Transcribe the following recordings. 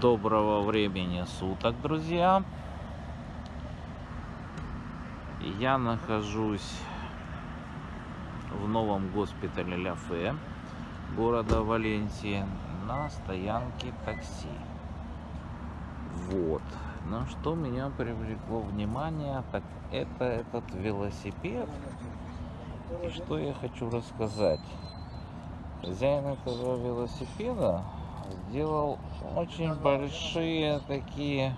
Доброго времени суток, друзья. Я нахожусь в новом госпитале Ля Фе города Валенсии на стоянке такси. Вот. Но что меня привлекло внимание, так это этот велосипед. И что я хочу рассказать. Хозяин этого велосипеда сделал очень большие такие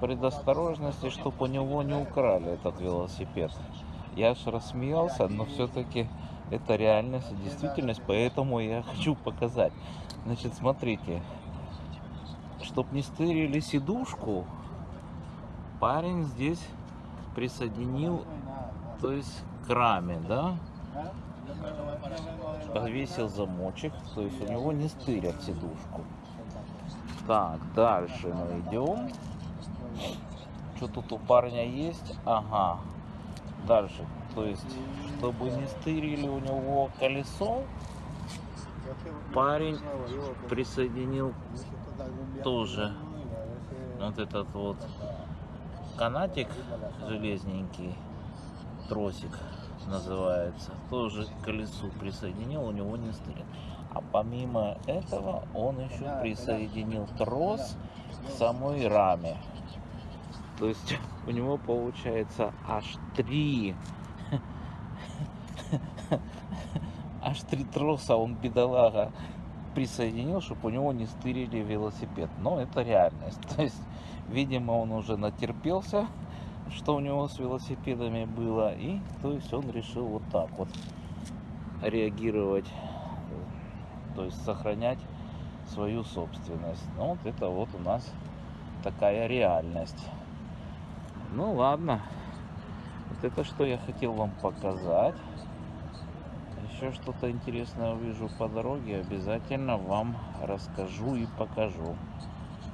предосторожности, чтобы у него не украли этот велосипед. Я аж рассмеялся, но все-таки это реальность действительность, поэтому я хочу показать. Значит, смотрите, чтоб не стырили сидушку, парень здесь присоединил, то есть к раме, да, повесил замочек, то есть у него не стырят сидушку. Так, дальше мы идем. Что тут у парня есть? Ага. Дальше. То есть, чтобы не стырили у него колесо, парень присоединил тоже вот этот вот канатик железненький, тросик называется, тоже к колесу присоединил, у него не стырит. А помимо этого он еще присоединил трос к самой раме. То есть у него получается аж три аж три троса он бедолага присоединил, чтобы у него не стырили велосипед. Но это реальность. То есть, видимо, он уже натерпелся что у него с велосипедами было. И то есть он решил вот так вот реагировать, то есть сохранять свою собственность. Ну вот это вот у нас такая реальность. Ну ладно. Вот это что я хотел вам показать. Еще что-то интересное увижу по дороге, обязательно вам расскажу и покажу.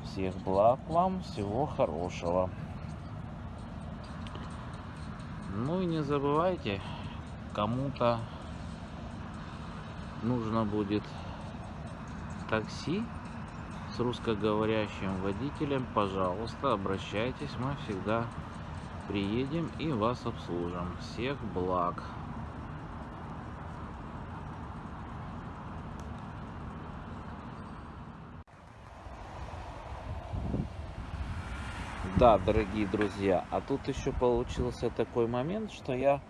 Всех благ вам, всего хорошего. Ну и не забывайте, кому-то нужно будет такси с русскоговорящим водителем, пожалуйста, обращайтесь, мы всегда приедем и вас обслужим. Всех благ! Да, дорогие друзья, а тут еще получился такой момент, что я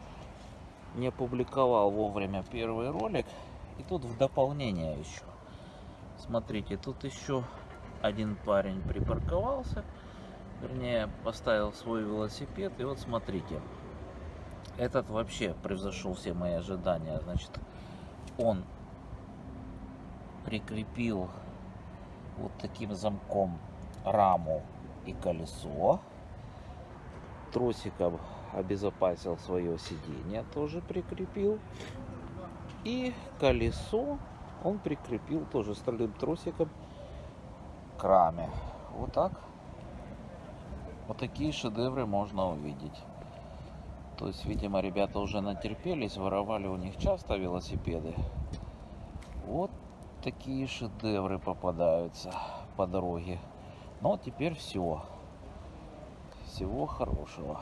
не опубликовал вовремя первый ролик. И тут в дополнение еще. Смотрите, тут еще один парень припарковался. Вернее, поставил свой велосипед. И вот смотрите. Этот вообще превзошел все мои ожидания. Значит, он прикрепил вот таким замком раму и колесо. Тросиком обезопасил свое сиденье, тоже прикрепил. И колесо он прикрепил тоже стальным тросиком к раме. Вот так. Вот такие шедевры можно увидеть. То есть, видимо, ребята уже натерпелись, воровали у них часто велосипеды. Вот такие шедевры попадаются по дороге. Ну, теперь все. Всего хорошего.